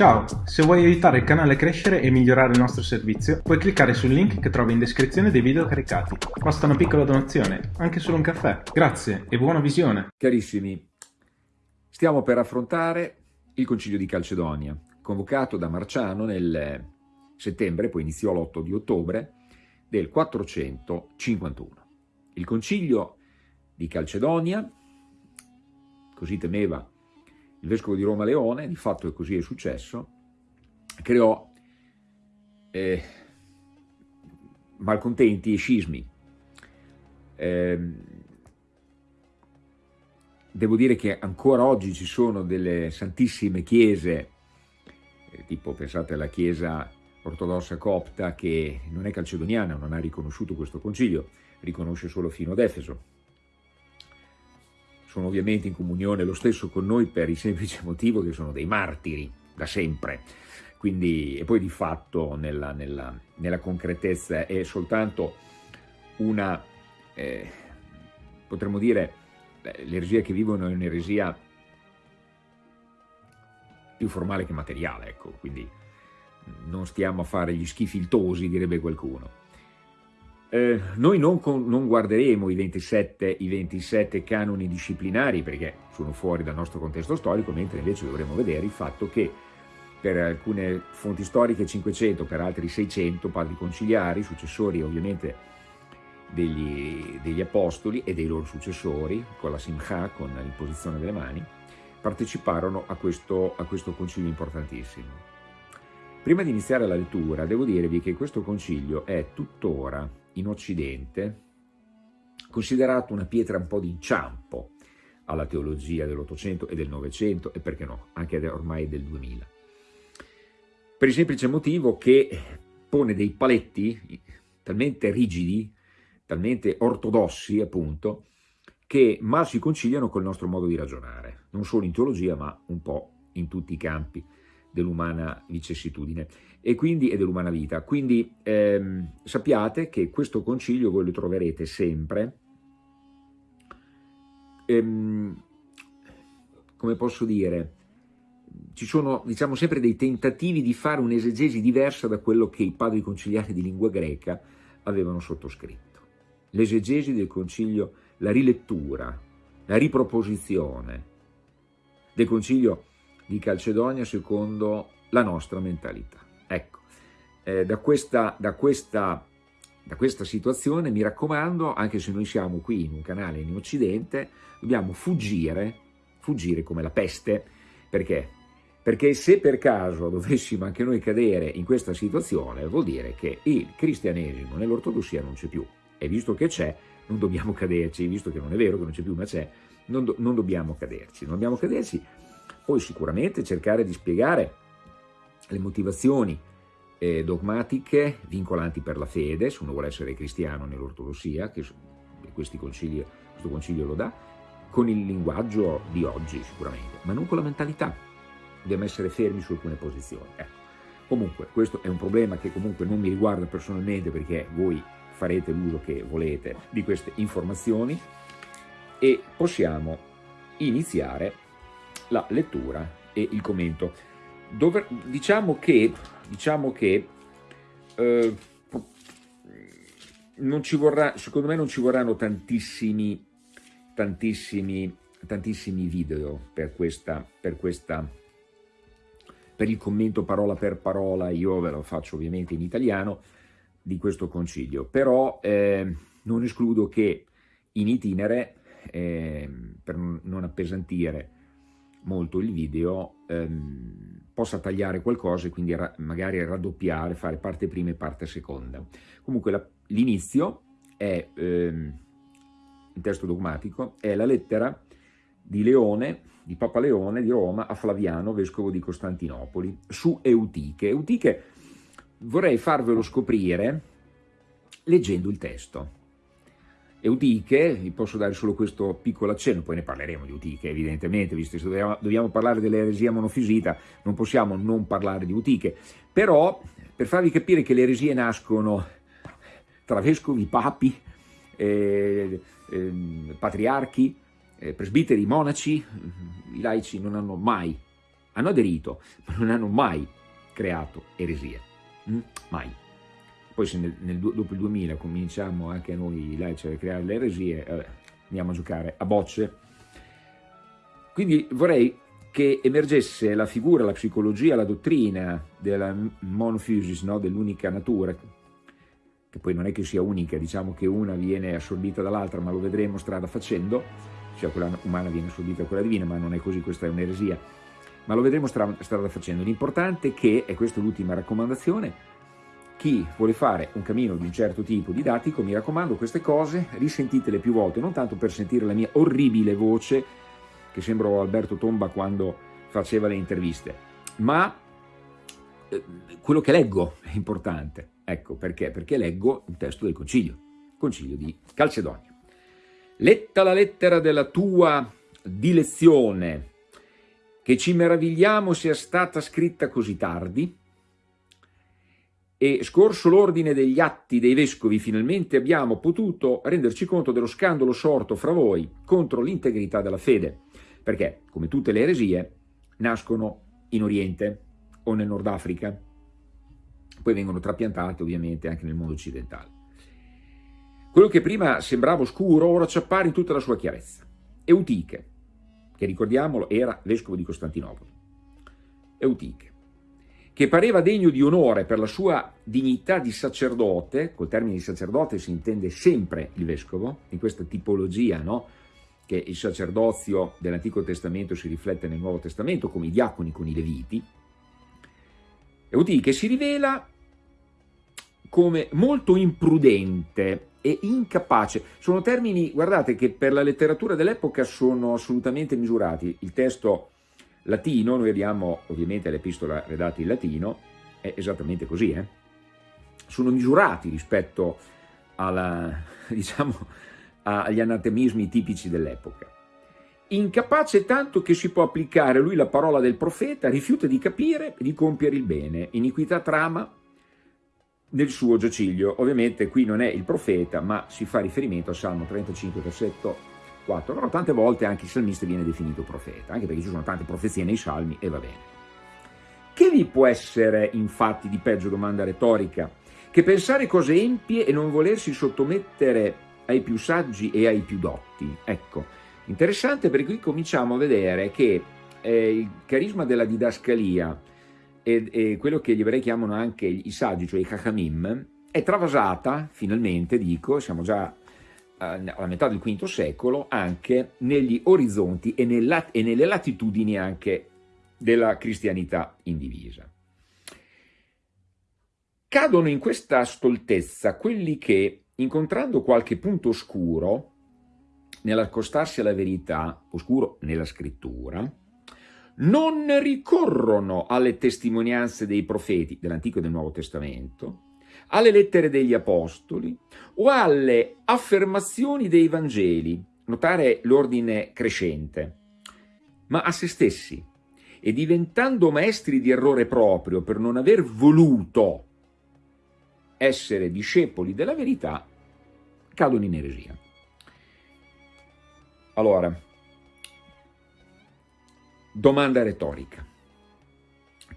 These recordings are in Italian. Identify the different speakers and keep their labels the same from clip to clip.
Speaker 1: Ciao, se vuoi aiutare il canale a crescere e migliorare il nostro servizio, puoi cliccare sul link che trovi in descrizione dei video caricati. Basta una piccola donazione, anche solo un caffè. Grazie e buona visione.
Speaker 2: Carissimi, stiamo per affrontare il Concilio di Calcedonia, convocato da Marciano nel settembre, poi iniziò l'8 di ottobre, del 451. Il Concilio di Calcedonia, così temeva il vescovo di Roma Leone, di fatto è così è successo, creò eh, malcontenti e scismi. Eh, devo dire che ancora oggi ci sono delle santissime chiese, eh, tipo pensate alla chiesa ortodossa copta che non è calcedoniana, non ha riconosciuto questo concilio, riconosce solo fino ad Efeso, sono ovviamente in comunione lo stesso con noi per il semplice motivo che sono dei martiri da sempre, quindi, e poi di fatto nella, nella, nella concretezza è soltanto una, eh, potremmo dire, l'eresia che vivono è un'eresia più formale che materiale, ecco, quindi non stiamo a fare gli schifiltosi, direbbe qualcuno. Eh, noi non, con, non guarderemo i 27, i 27, canoni disciplinari perché sono fuori dal nostro contesto storico, mentre invece dovremo vedere il fatto che per alcune fonti storiche 500, per altri 600 padri conciliari, successori ovviamente degli, degli apostoli e dei loro successori, con la Simcha, con l'imposizione delle mani, parteciparono a questo, a questo concilio importantissimo. Prima di iniziare la lettura devo dirvi che questo concilio è tuttora in Occidente considerato una pietra un po' d'inciampo alla teologia dell'Ottocento e del Novecento e perché no, anche ormai del 2000. Per il semplice motivo che pone dei paletti talmente rigidi, talmente ortodossi appunto, che mal si conciliano col nostro modo di ragionare, non solo in teologia ma un po' in tutti i campi dell'umana vicissitudine e, quindi, e dell'umana vita. Quindi ehm, sappiate che questo concilio voi lo troverete sempre, ehm, come posso dire, ci sono diciamo sempre dei tentativi di fare un'esegesi diversa da quello che i padri conciliari di lingua greca avevano sottoscritto. L'esegesi del concilio, la rilettura, la riproposizione del concilio di Calcedonia secondo la nostra mentalità. Ecco, eh, da, questa, da, questa, da questa situazione mi raccomando, anche se noi siamo qui in un canale in Occidente, dobbiamo fuggire, fuggire come la peste, perché? Perché se per caso dovessimo anche noi cadere in questa situazione, vuol dire che il cristianesimo nell'ortodossia non c'è più, e visto che c'è, non dobbiamo caderci, visto che non è vero che non c'è più, ma c'è, non, do, non dobbiamo caderci, non dobbiamo caderci poi sicuramente cercare di spiegare le motivazioni eh, dogmatiche vincolanti per la fede, se uno vuole essere cristiano nell'ortodossia, che concili, questo concilio lo dà, con il linguaggio di oggi sicuramente, ma non con la mentalità. Dobbiamo essere fermi su alcune posizioni. Ecco. Comunque questo è un problema che comunque non mi riguarda personalmente perché voi farete l'uso che volete di queste informazioni e possiamo iniziare la lettura e il commento. Dove, diciamo che, diciamo che eh, non ci vorrà, secondo me non ci vorranno tantissimi, tantissimi, tantissimi video per questa, per questa, per il commento parola per parola, io ve lo faccio ovviamente in italiano, di questo concilio, però eh, non escludo che in itinere, eh, per non appesantire molto il video, ehm, possa tagliare qualcosa e quindi ra magari raddoppiare, fare parte prima e parte seconda. Comunque l'inizio è, ehm, il testo dogmatico, è la lettera di Leone, di Papa Leone di Roma a Flaviano, vescovo di Costantinopoli, su Eutiche. Eutiche vorrei farvelo scoprire leggendo il testo. Eutiche, vi posso dare solo questo piccolo accenno, poi ne parleremo di Eutiche evidentemente, visto che dobbiamo, dobbiamo parlare dell'eresia monofisita, non possiamo non parlare di Eutiche, però per farvi capire che le eresie nascono tra vescovi, papi, eh, eh, patriarchi, eh, presbiteri, monaci, i laici non hanno mai hanno aderito, ma non hanno mai creato eresie, mm? mai. Poi se nel, nel, dopo il 2000 cominciamo anche noi laici a creare le eresie, eh, andiamo a giocare a bocce. Quindi vorrei che emergesse la figura, la psicologia, la dottrina della monophysis, no? dell'unica natura, che poi non è che sia unica, diciamo che una viene assorbita dall'altra, ma lo vedremo strada facendo, cioè quella umana viene assorbita da quella divina, ma non è così, questa è un'eresia, ma lo vedremo strada, strada facendo. L'importante è che, e questa è l'ultima raccomandazione, chi vuole fare un cammino di un certo tipo didattico, mi raccomando, queste cose risentitele più volte, non tanto per sentire la mia orribile voce, che sembro Alberto Tomba quando faceva le interviste, ma eh, quello che leggo è importante. Ecco perché? Perché leggo un testo del Concilio, Concilio di Calcedonio. Letta la lettera della tua dilezione, che ci meravigliamo sia stata scritta così tardi, e scorso l'ordine degli atti dei vescovi finalmente abbiamo potuto renderci conto dello scandalo sorto fra voi contro l'integrità della fede, perché, come tutte le eresie, nascono in Oriente o nel Nord Africa, poi vengono trapiantate ovviamente anche nel mondo occidentale. Quello che prima sembrava oscuro ora ci appare in tutta la sua chiarezza. Eutiche, che ricordiamolo era vescovo di Costantinopoli. Eutiche, che pareva degno di onore per la sua dignità di sacerdote, col termine di sacerdote si intende sempre il vescovo, in questa tipologia, no? che il sacerdozio dell'Antico Testamento si riflette nel Nuovo Testamento, come i diaconi con i leviti, Eutiche si rivela come molto imprudente e incapace. Sono termini, guardate, che per la letteratura dell'epoca sono assolutamente misurati. Il testo latino, noi abbiamo ovviamente l'epistola redatta in latino, è esattamente così, eh? sono misurati rispetto alla, diciamo, agli anatemismi tipici dell'epoca. Incapace tanto che si può applicare lui la parola del profeta, rifiuta di capire e di compiere il bene, iniquità trama nel suo giaciglio. Ovviamente qui non è il profeta, ma si fa riferimento a Salmo 35, versetto 4, però tante volte anche il salmista viene definito profeta, anche perché ci sono tante profezie nei salmi e va bene. Che vi può essere infatti di peggio domanda retorica che pensare cose empie e non volersi sottomettere ai più saggi e ai più dotti? Ecco, interessante perché qui cominciamo a vedere che eh, il carisma della didascalia e, e, quello che gli ebrei chiamano anche i saggi, cioè i chachamim, è travasata, finalmente dico, siamo già alla metà del V secolo anche negli orizzonti e, nella, e nelle latitudini anche della cristianità indivisa. Cadono in questa stoltezza quelli che, incontrando qualche punto oscuro, nell'accostarsi alla verità, oscuro nella scrittura, non ricorrono alle testimonianze dei profeti dell'Antico e del Nuovo Testamento, alle lettere degli apostoli o alle affermazioni dei Vangeli, notare l'ordine crescente, ma a se stessi e diventando maestri di errore proprio per non aver voluto essere discepoli della verità, cadono in eresia. Allora, domanda retorica.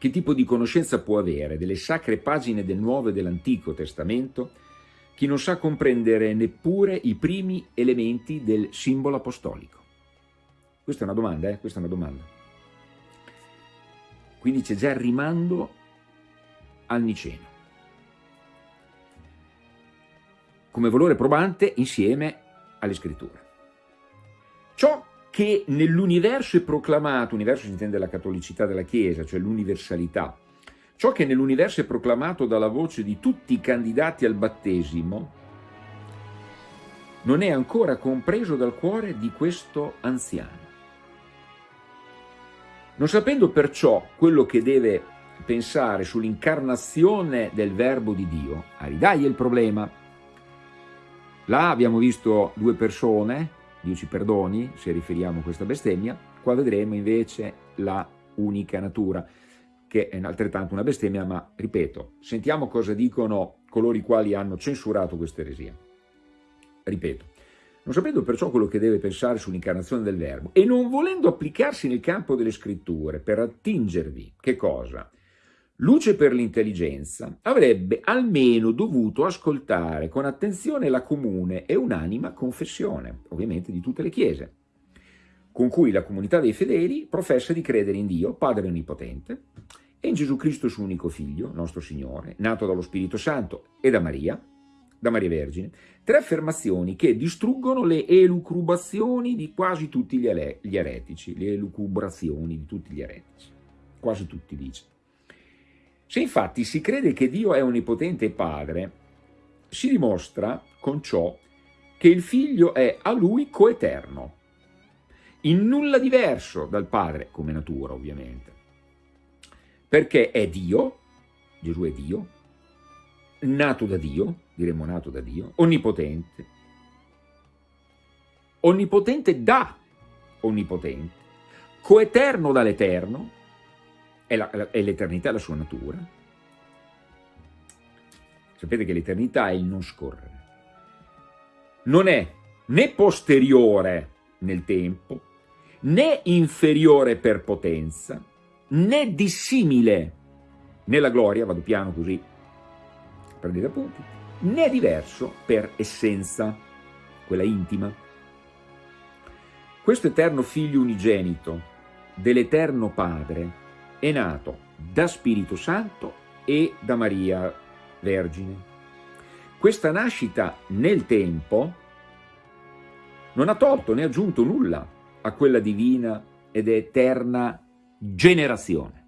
Speaker 2: Che tipo di conoscenza può avere delle sacre pagine del Nuovo e dell'Antico Testamento chi non sa comprendere neppure i primi elementi del simbolo apostolico? Questa è una domanda, eh? Questa è una domanda. Quindi c'è già il rimando al Niceno. Come valore probante insieme alle scritture. Ciò che nell'universo è proclamato, universo si intende la cattolicità della Chiesa, cioè l'universalità, ciò che nell'universo è proclamato dalla voce di tutti i candidati al battesimo, non è ancora compreso dal cuore di questo anziano. Non sapendo perciò quello che deve pensare sull'incarnazione del verbo di Dio, aridaglia il problema. Là abbiamo visto due persone, Dio ci perdoni se riferiamo a questa bestemmia, qua vedremo invece la unica natura, che è altrettanto una bestemmia, ma ripeto, sentiamo cosa dicono coloro i quali hanno censurato questa eresia. Ripeto, non sapendo perciò quello che deve pensare sull'incarnazione del Verbo e non volendo applicarsi nel campo delle scritture per attingervi, che cosa? Luce per l'intelligenza, avrebbe almeno dovuto ascoltare con attenzione la comune e unanima confessione, ovviamente di tutte le chiese, con cui la comunità dei fedeli professa di credere in Dio, Padre Onnipotente, e in Gesù Cristo suo unico Figlio, nostro Signore, nato dallo Spirito Santo e da Maria, da Maria Vergine, tre affermazioni che distruggono le elucubrazioni di quasi tutti gli, gli eretici, le elucubrazioni di tutti gli eretici, quasi tutti dice. Se infatti si crede che Dio è onnipotente Padre, si dimostra con ciò che il Figlio è a Lui coeterno, in nulla diverso dal Padre, come natura ovviamente, perché è Dio, Gesù è Dio, nato da Dio, diremmo nato da Dio, onnipotente, onnipotente da onnipotente, coeterno dall'eterno, è l'eternità la sua natura. Sapete che l'eternità è il non scorrere. Non è né posteriore nel tempo, né inferiore per potenza, né dissimile nella gloria, vado piano così prendete appunti, né diverso per essenza, quella intima. Questo eterno figlio unigenito dell'eterno Padre è nato da Spirito Santo e da Maria Vergine. Questa nascita nel tempo non ha tolto né aggiunto nulla a quella divina ed eterna generazione,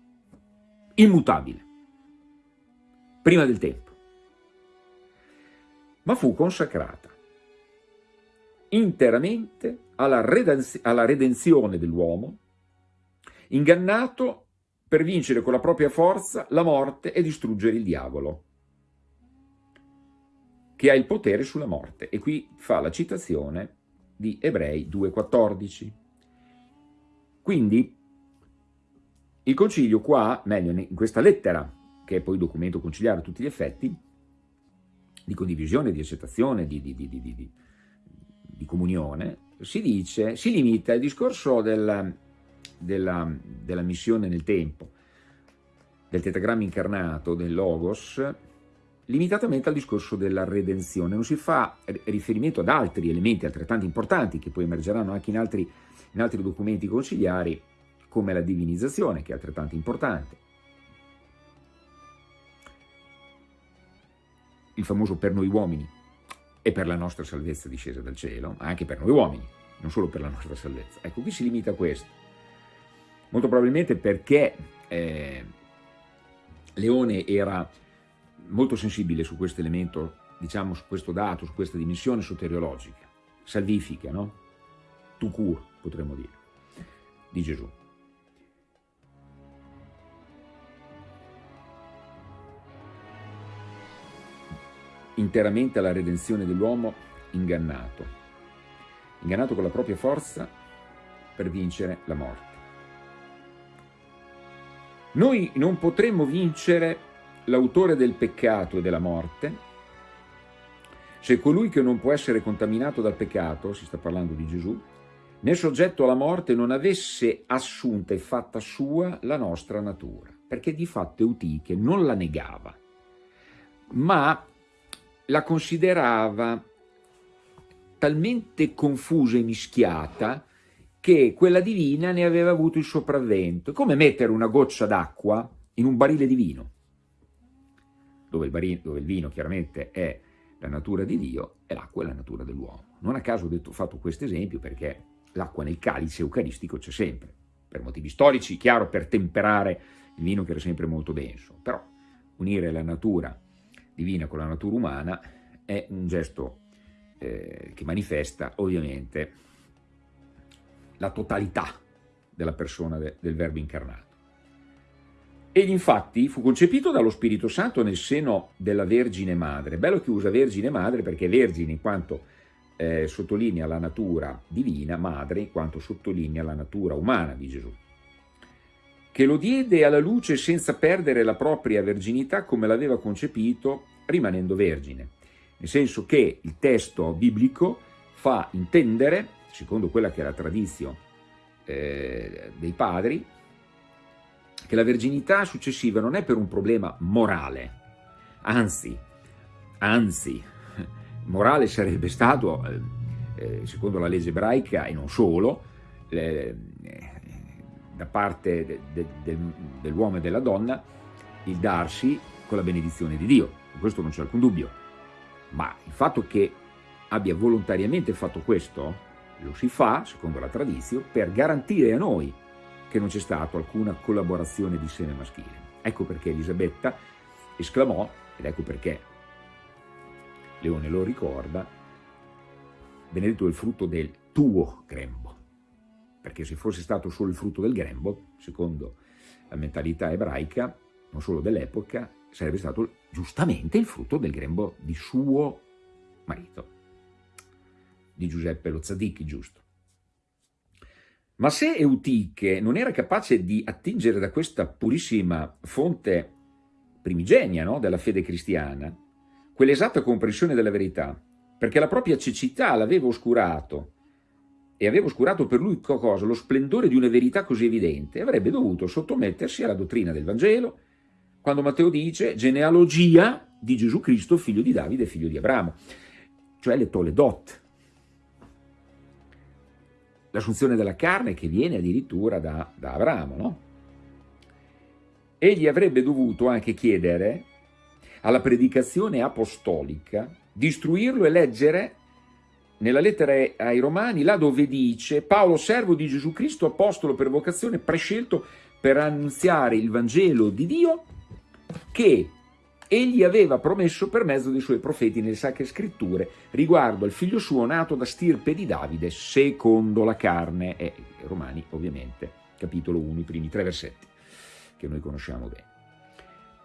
Speaker 2: immutabile, prima del tempo ma fu consacrata interamente alla, redenzione dell'uomo, ingannato per vincere con la propria forza la morte e distruggere il diavolo, che ha il potere sulla morte. E qui fa la citazione di Ebrei 2,14. Quindi il concilio qua, meglio in questa lettera, che è poi documento conciliare a tutti gli effetti, di condivisione, di accettazione, di, di, di, di comunione, si dice, si limita al discorso della, della, della missione nel tempo, del tetagramma incarnato, del Logos, limitatamente al discorso della redenzione. Non si fa riferimento ad altri elementi altrettanto importanti che poi emergeranno anche in altri, in altri documenti consigliari, come la divinizzazione, che è altrettanto importante, il famoso per noi uomini e per la nostra salvezza discesa dal cielo, ma anche per noi uomini, non solo per la nostra salvezza. Ecco, qui si limita a questo. Molto probabilmente perché eh, Leone era molto sensibile su questo elemento, diciamo su questo dato, su questa dimensione soteriologica, salvifica, no? Tu cur, potremmo dire, di Gesù. interamente alla redenzione dell'uomo ingannato, ingannato con la propria forza per vincere la morte. Noi non potremmo vincere l'autore del peccato e della morte. Se colui che non può essere contaminato dal peccato, si sta parlando di Gesù, nel soggetto alla morte non avesse assunta e fatta sua la nostra natura, perché di fatto Eutiche non la negava, ma la considerava talmente confusa e mischiata che quella divina ne aveva avuto il sopravvento. Come mettere una goccia d'acqua in un barile di vino, dove il, barino, dove il, vino chiaramente è la natura di Dio e l'acqua è la natura dell'uomo. Non a caso ho, detto, ho fatto questo esempio perché l'acqua nel calice eucaristico c'è sempre, per motivi storici, chiaro, per temperare il vino che era sempre molto denso, però unire la natura divina con la natura umana è un gesto eh, che manifesta ovviamente la totalità della persona de, del Verbo incarnato. Ed infatti fu concepito dallo Spirito Santo nel seno della Vergine Madre. Bello che usa Vergine Madre perché Vergine in quanto eh, sottolinea la natura divina, Madre in quanto sottolinea la natura umana di Gesù che lo diede alla luce senza perdere la propria verginità come l'aveva concepito rimanendo vergine. Nel senso che il testo biblico fa intendere, secondo quella che è la tradizione eh, dei padri, che la verginità successiva non è per un problema morale, anzi, anzi, morale sarebbe stato, eh, eh secondo la legge ebraica e non solo, eh, da parte de, de, de, dell'uomo e della donna, il darsi con la benedizione di Dio, questo non c'è alcun dubbio, ma il fatto che abbia volontariamente fatto questo, lo si fa, secondo la tradizione, per garantire a noi che non c'è stata alcuna collaborazione di seme maschile. Ecco perché Elisabetta esclamò, ed ecco perché Leone lo ricorda, benedetto il frutto del tuo grembo, perché se fosse stato solo il frutto del grembo, secondo la mentalità ebraica, non solo dell'epoca, sarebbe stato giustamente il frutto del grembo di suo marito, di Giuseppe lo Tzaddik, giusto. Ma se Eutiche non era capace di attingere da questa purissima fonte primigenia no, della fede cristiana, quell'esatta comprensione della verità, perché la propria cecità l'aveva oscurato e aveva oscurato per lui cosa? Lo splendore di una verità così evidente, avrebbe dovuto sottomettersi alla dottrina del Vangelo, quando Matteo dice genealogia di Gesù Cristo, figlio di Davide, figlio di Abramo, cioè le Toledot, l'assunzione della carne che viene addirittura da, da Abramo, no? Egli avrebbe dovuto anche chiedere alla predicazione apostolica di istruirlo e leggere nella lettera ai Romani, là dove dice Paolo, servo di Gesù Cristo, apostolo per vocazione, prescelto per annunziare il Vangelo di Dio che egli aveva promesso per mezzo dei suoi profeti nelle sacre scritture riguardo al figlio suo nato da stirpe di Davide secondo la carne, e Romani ovviamente, capitolo 1, i primi tre versetti, che noi conosciamo bene.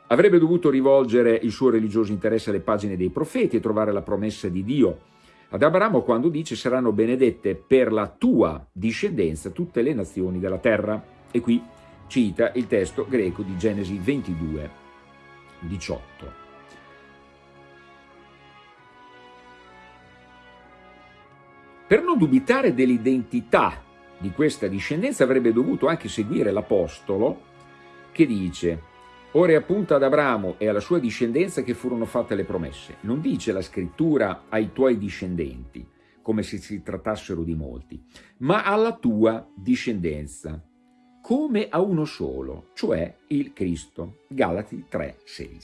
Speaker 2: Avrebbe dovuto rivolgere il suo religioso interesse alle pagine dei profeti e trovare la promessa di Dio ad Abramo quando dice saranno benedette per la tua discendenza tutte le nazioni della terra. E qui cita il testo greco di Genesi 22, 18. Per non dubitare dell'identità di questa discendenza avrebbe dovuto anche seguire l'Apostolo che dice Ora è appunto ad Abramo e alla sua discendenza che furono fatte le promesse. Non dice la scrittura ai tuoi discendenti, come se si trattassero di molti, ma alla tua discendenza, come a uno solo, cioè il Cristo. Galati 3,16.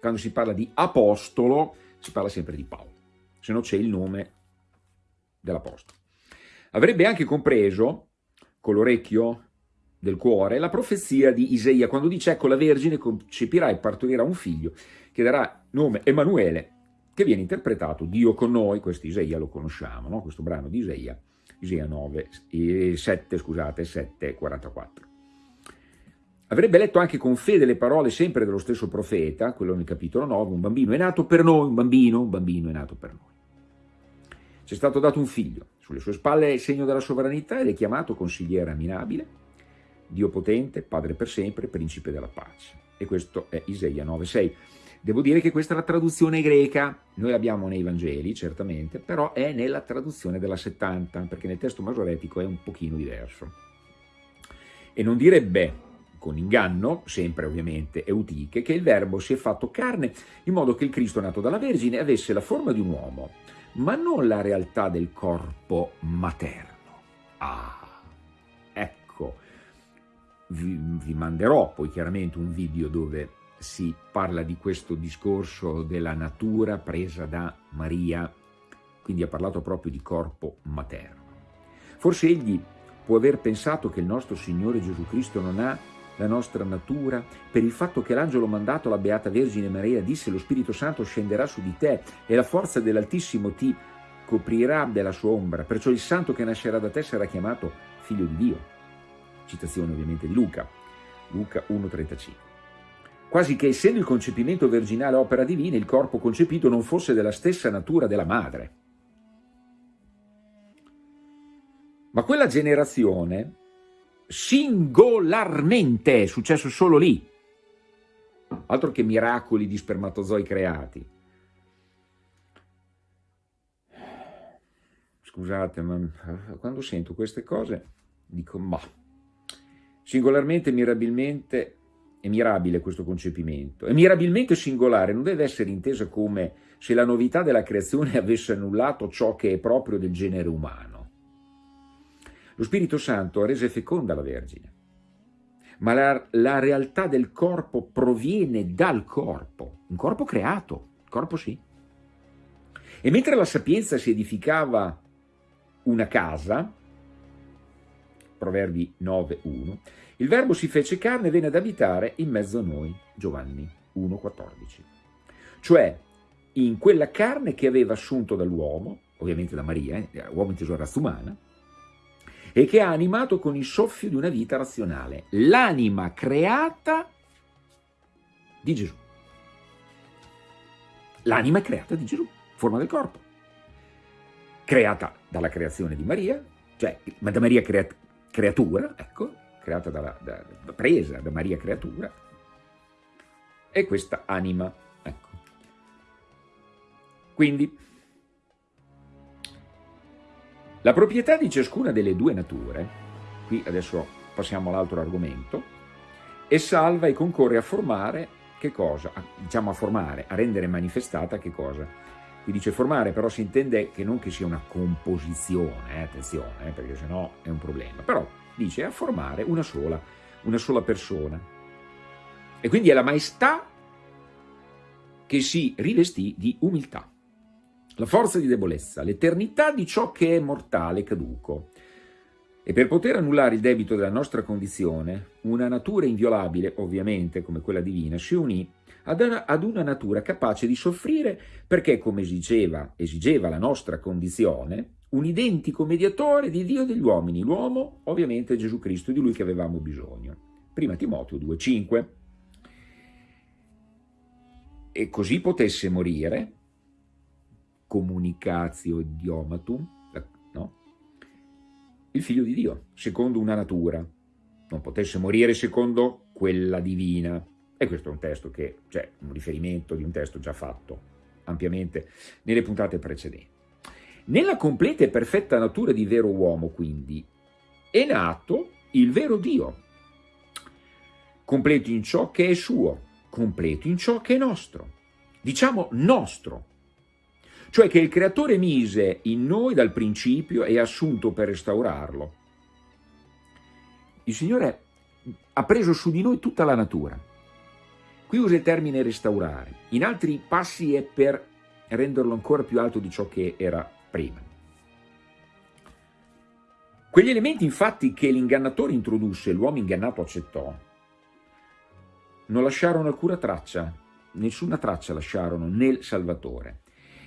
Speaker 2: Quando si parla di apostolo, si parla sempre di Paolo, se no c'è il nome dell'apostolo. Avrebbe anche compreso, con l'orecchio del cuore, la profezia di Isaia, quando dice, ecco, la Vergine concepirà e partorirà un figlio, che darà nome Emanuele, che viene interpretato Dio con noi, questo Isaia lo conosciamo, no? questo brano di Isaia, Isaia 9, 7, scusate, 7, 44. Avrebbe letto anche con fede le parole sempre dello stesso profeta, quello nel capitolo 9, un bambino è nato per noi, un bambino, un bambino è nato per noi. Ci è stato dato un figlio, sulle sue spalle è il segno della sovranità ed è chiamato consigliere aminabile, Dio potente, Padre per sempre, Principe della pace. E questo è Isaia 9,6. Devo dire che questa è la traduzione greca, noi l'abbiamo nei Vangeli, certamente, però è nella traduzione della 70, perché nel testo masoretico è un pochino diverso. E non direbbe con inganno, sempre ovviamente Eutiche, che il verbo si è fatto carne, in modo che il Cristo nato dalla Vergine avesse la forma di un uomo, ma non la realtà del corpo materno. Ah, vi, vi manderò poi chiaramente un video dove si parla di questo discorso della natura presa da Maria, quindi ha parlato proprio di corpo materno. Forse egli può aver pensato che il nostro Signore Gesù Cristo non ha la nostra natura per il fatto che l'angelo mandato alla Beata Vergine Maria disse lo Spirito Santo scenderà su di te e la forza dell'Altissimo ti coprirà della sua ombra, perciò il santo che nascerà da te sarà chiamato figlio di Dio. Citazione ovviamente di Luca, Luca 1,35 quasi che essendo il concepimento virginale opera divina, il corpo concepito non fosse della stessa natura della madre. Ma quella generazione, singolarmente, è successo solo lì, altro che miracoli di spermatozoi creati, scusate, ma quando sento queste cose dico, ma singolarmente, mirabilmente, è mirabile questo concepimento. E mirabilmente singolare non deve essere intesa come se la novità della creazione avesse annullato ciò che è proprio del genere umano. Lo Spirito Santo rese feconda la Vergine, ma la, la realtà del corpo proviene dal corpo, un corpo creato, corpo sì. E mentre la sapienza si edificava una casa, Proverbi 9.1, il Verbo si fece carne e venne ad abitare in mezzo a noi, Giovanni 1.14. Cioè, in quella carne che aveva assunto dall'uomo, ovviamente da Maria, eh, uomo inteso razza umana, e che ha animato con il soffio di una vita razionale, l'anima creata di Gesù. L'anima creata di Gesù, forma del corpo, creata dalla creazione di Maria, cioè da Maria creat creatura, ecco, creata dalla, da, presa da Maria creatura, e questa anima, ecco. Quindi, la proprietà di ciascuna delle due nature, qui adesso passiamo all'altro argomento, è salva e concorre a formare che cosa? A, diciamo a formare, a rendere manifestata che cosa? Qui dice formare, però si intende che non che sia una composizione, eh, attenzione, eh, perché sennò è un problema, però dice a formare una sola, una sola persona. E quindi è la maestà che si rivestì di umiltà, la forza di debolezza, l'eternità di ciò che è mortale, caduco, e per poter annullare il debito della nostra condizione, una natura inviolabile, ovviamente come quella divina, si unì ad una, natura capace di soffrire perché, come esigeva, esigeva la nostra condizione, un identico mediatore di Dio e degli uomini, l'uomo ovviamente Gesù Cristo, di lui che avevamo bisogno. Prima Timoteo 2,5 E così potesse morire, comunicatio idiomatum, il figlio di Dio, secondo una natura, non potesse morire secondo quella divina. E questo è un testo che cioè, un riferimento di un testo già fatto ampiamente nelle puntate precedenti. Nella completa e perfetta natura di vero uomo, quindi, è nato il vero Dio, completo in ciò che è suo, completo in ciò che è nostro. Diciamo nostro, cioè che il creatore mise in noi dal principio e assunto per restaurarlo. Il Signore ha preso su di noi tutta la natura. Qui usa il termine restaurare, in altri passi è per renderlo ancora più alto di ciò che era prima. Quegli elementi infatti che l'ingannatore introdusse e l'uomo ingannato accettò, non lasciarono alcuna traccia, nessuna traccia lasciarono nel Salvatore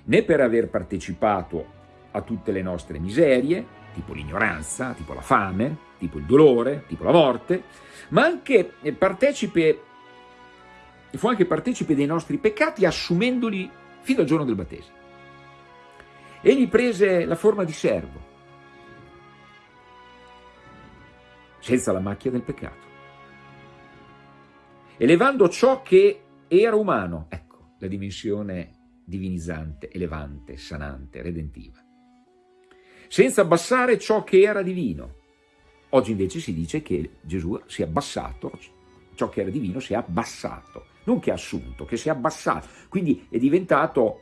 Speaker 2: né per aver partecipato a tutte le nostre miserie, tipo l'ignoranza, tipo la fame, tipo il dolore, tipo la morte, ma anche partecipe, fu anche partecipe dei nostri peccati assumendoli fino al giorno del battesimo. Egli prese la forma di servo, senza la macchia del peccato, elevando ciò che era umano, ecco la dimensione divinizzante, elevante, sanante, redentiva. Senza abbassare ciò che era divino. Oggi invece si dice che Gesù si è abbassato, ciò che era divino si è abbassato, non che ha assunto, che si è abbassato, quindi è diventato,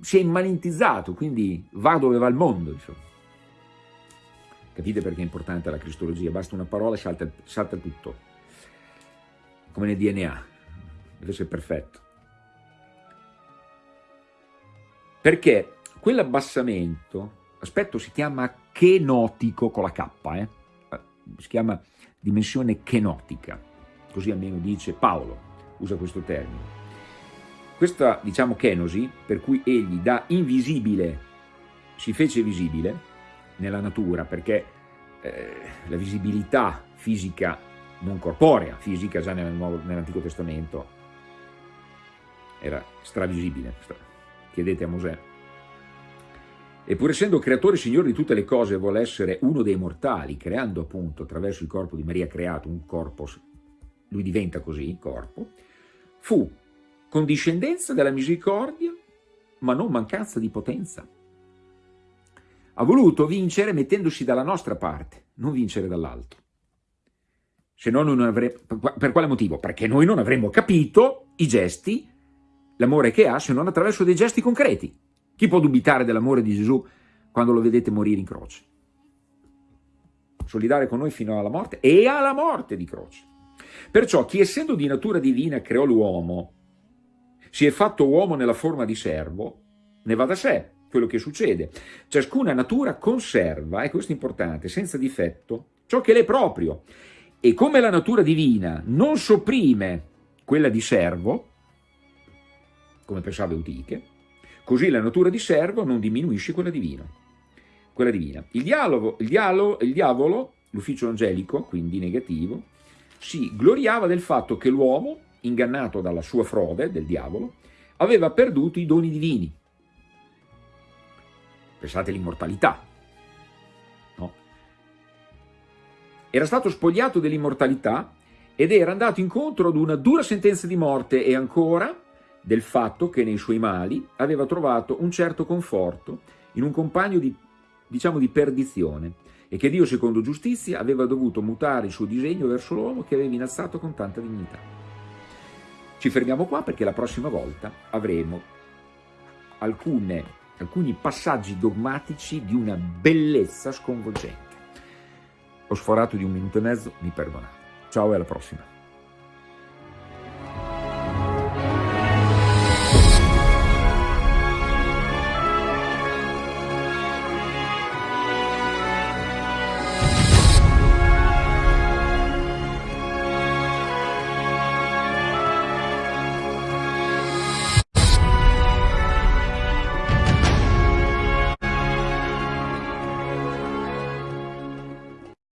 Speaker 2: si è immanentizzato, quindi va dove va il mondo, insomma. Capite perché è importante la cristologia? Basta una parola e salta, salta tutto, come nel DNA, deve essere perfetto. perché quell'abbassamento, aspetto si chiama chenotico con la K, eh? si chiama dimensione chenotica, così almeno dice Paolo, usa questo termine. Questa, diciamo, kenosi, per cui egli da invisibile si fece visibile nella natura, perché eh, la visibilità fisica non corporea, fisica già nell'Antico Testamento, era stravisibile, chiedete a Mosè. E pur essendo creatore signore di tutte le cose, vuole essere uno dei mortali, creando appunto attraverso il corpo di Maria creato un corpo, lui diventa così, corpo, fu condiscendenza della misericordia, ma non mancanza di potenza. ha voluto vincere mettendosi dalla nostra parte, non vincere dall'alto. Se no non avremmo... Per quale motivo? Perché noi non avremmo capito i gesti, l'amore che ha, se non attraverso dei gesti concreti. Chi può dubitare dell'amore di Gesù quando lo vedete morire in croce? Solidare con noi fino alla morte e alla morte di croce. Perciò chi essendo di natura divina creò l'uomo, si è fatto uomo nella forma di servo, ne va da sé quello che succede. Ciascuna natura conserva, e questo è importante, senza difetto, ciò che le è proprio. E come la natura divina non sopprime quella di servo, come pensava Eutiche, così la natura di servo non diminuisce quella divina. Quella divina. Il, dialogo, il, dialogo, il diavolo, l'ufficio angelico, quindi negativo, si gloriava del fatto che l'uomo, ingannato dalla sua frode, del diavolo, aveva perduto i doni divini. Pensate all'immortalità, no? Era stato spogliato dell'immortalità ed era andato incontro ad una dura sentenza di morte e ancora del fatto che nei suoi mali aveva trovato un certo conforto in un compagno di, diciamo, di perdizione e che Dio, secondo giustizia, aveva dovuto mutare il suo disegno verso l'uomo che aveva innalzato con tanta dignità. Ci fermiamo qua perché la prossima volta avremo alcune, alcuni passaggi dogmatici di una bellezza sconvolgente. Ho sforato di un minuto e mezzo, mi perdonate. Ciao e alla prossima.